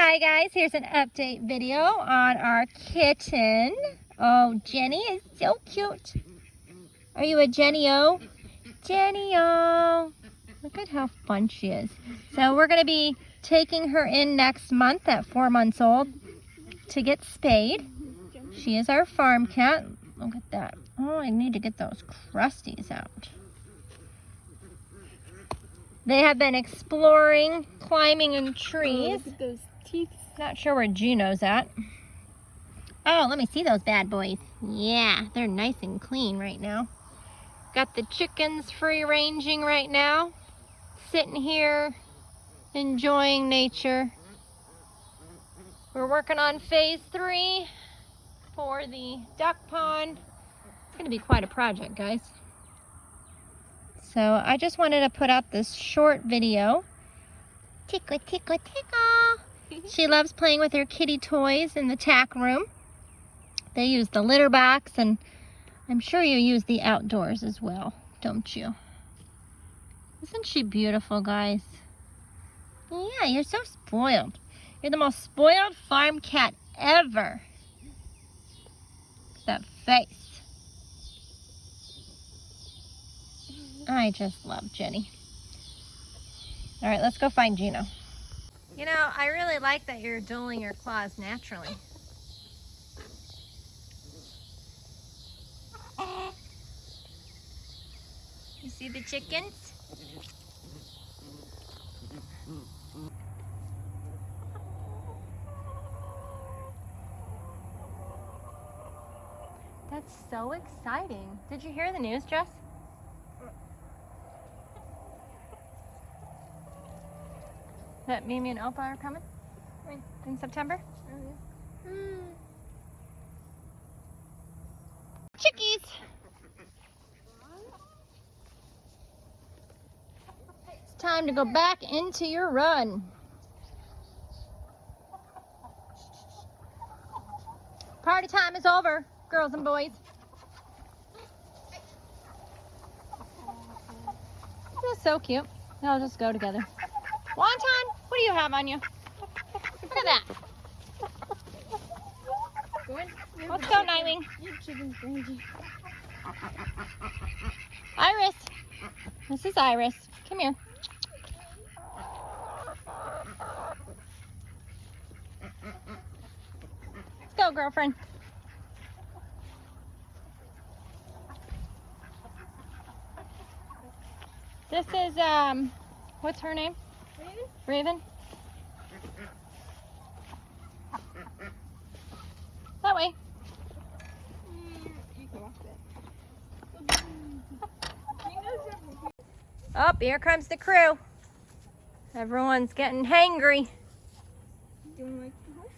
Hi guys, here's an update video on our kitten. Oh, Jenny is so cute. Are you a Jenny-O? Jenny-O. Look at how fun she is. So we're going to be taking her in next month at four months old to get spayed. She is our farm cat. Look at that. Oh, I need to get those crusties out. They have been exploring, climbing in trees. Oh, teeth. Not sure where Gino's at. Oh, let me see those bad boys. Yeah, they're nice and clean right now. Got the chickens free ranging right now. Sitting here, enjoying nature. We're working on phase three for the duck pond. It's gonna be quite a project, guys. So I just wanted to put out this short video. Tickle, tickle, tickle. she loves playing with her kitty toys in the tack room. They use the litter box and I'm sure you use the outdoors as well, don't you? Isn't she beautiful, guys? Yeah, you're so spoiled. You're the most spoiled farm cat ever. That face. I just love Jenny. All right, let's go find Gino. You know, I really like that you're dueling your claws naturally. You see the chickens? That's so exciting. Did you hear the news, Jess? That Mimi and Opa are coming in, in September? Oh, yeah. Hmm. Chickies! It's time to go back into your run. Party time is over, girls and boys. That's so cute. They'll just go together. Wonton, what do you have on you? Look at that. Let's go, Nightwing. Iris. This is Iris. Come here. Let's go, girlfriend. This is, um, what's her name? Raven? That way. Everything. Oh, here comes the crew. Everyone's getting hangry. You to like the horse?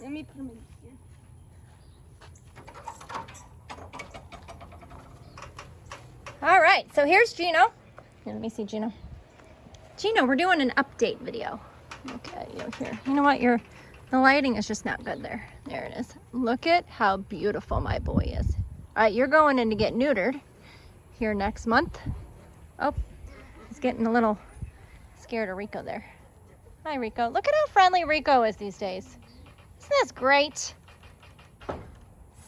Let me put him in here. All right, so here's Gino. Here, let me see Gino. Gino, we're doing an update video. Look at you here. You know what? Your the lighting is just not good there. There it is. Look at how beautiful my boy is. All right, you're going in to get neutered here next month. Oh, he's getting a little scared of Rico there. Hi, Rico. Look at how friendly Rico is these days. Isn't this great?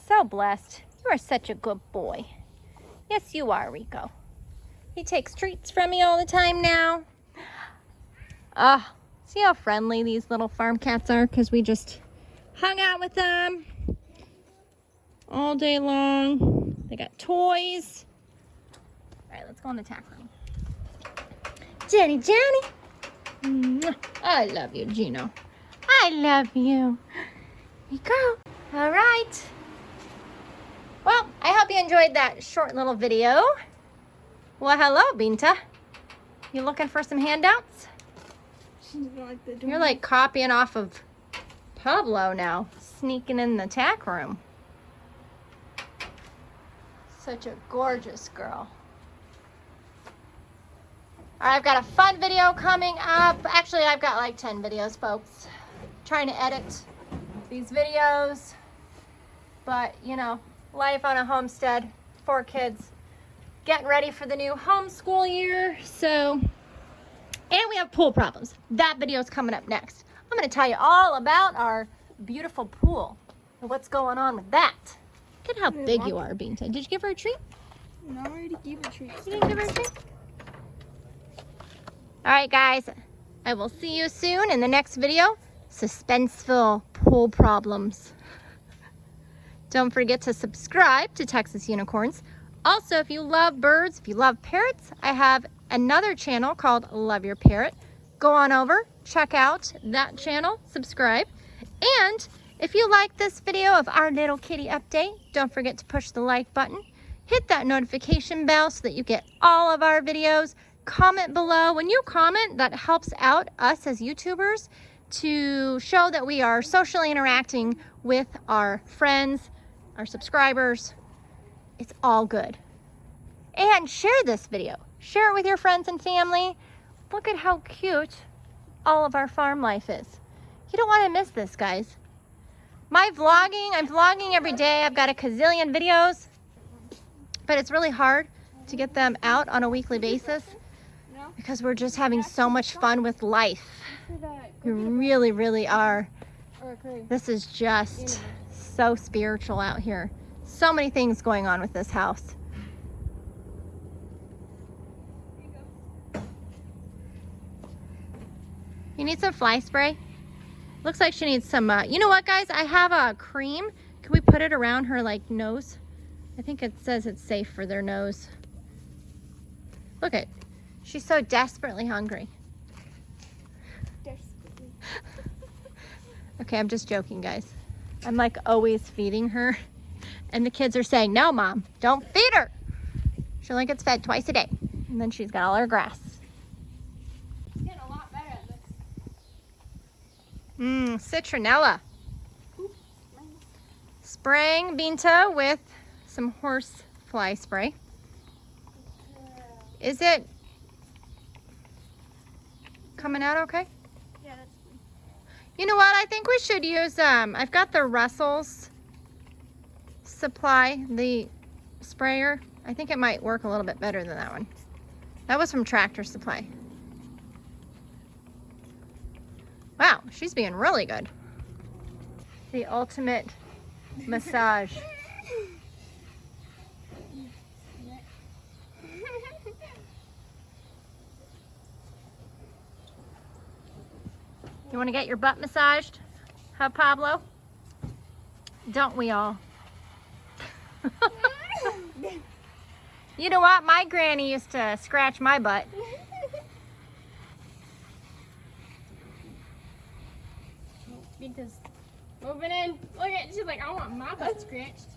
So blessed. You are such a good boy. Yes, you are, Rico. He takes treats from me all the time now. Ah, see how friendly these little farm cats are? Because we just hung out with them all day long. They got toys. All right, let's go in the tack room. Jenny, Jenny. I love you, Gino. I love you. Here you go. All right. Well, I hope you enjoyed that short little video. Well, hello, Binta. You looking for some handouts? You're like copying off of Pablo now, sneaking in the tack room. Such a gorgeous girl. All right, I've got a fun video coming up. Actually, I've got like 10 videos, folks. Trying to edit these videos. But, you know, life on a homestead, four kids, getting ready for the new homeschool year. So, and we have pool problems. That video is coming up next. I'm going to tell you all about our beautiful pool and what's going on with that. Look at how big you are, Binta. Did you give her a treat? No, I already gave a treat. You didn't give her a treat? All right, guys. I will see you soon in the next video. Suspenseful pool problems. Don't forget to subscribe to Texas Unicorns. Also, if you love birds, if you love parrots, I have another channel called Love Your Parrot. Go on over, check out that channel, subscribe. And if you like this video of our little kitty update, don't forget to push the like button. Hit that notification bell so that you get all of our videos. Comment below. When you comment, that helps out us as YouTubers to show that we are socially interacting with our friends, our subscribers. It's all good. And share this video. Share it with your friends and family. Look at how cute all of our farm life is. You don't want to miss this, guys. My vlogging, I'm vlogging every day. I've got a gazillion videos, but it's really hard to get them out on a weekly basis because we're just having so much fun with life. We really, really are. This is just so spiritual out here. So many things going on with this house. Need some fly spray? Looks like she needs some, uh, you know what guys? I have a cream. Can we put it around her like nose? I think it says it's safe for their nose. Look at, she's so desperately hungry. Desperately. Okay, I'm just joking, guys. I'm like always feeding her. And the kids are saying, no, mom, don't feed her. She only gets fed twice a day. And then she's got all her grass. It's getting a lot better at this. Mmm, citronella. Spraying Binta with some horse fly spray. Is it coming out okay? Yeah, that's You know what? I think we should use, um, I've got the Russell's supply, the sprayer. I think it might work a little bit better than that one. That was from Tractor Supply. Wow, she's being really good. The ultimate massage. You want to get your butt massaged? Huh, Pablo? Don't we all? you know what? My granny used to scratch my butt. Because moving in. Look at she's like, I want my butt scratched.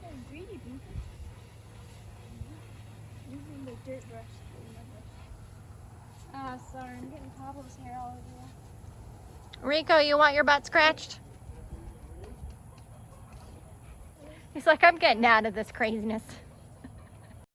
So greedy, Using the dirt brush. Ah, sorry, I'm getting Pablo's hair all over Rico, you want your butt scratched? He's like, I'm getting out of this craziness.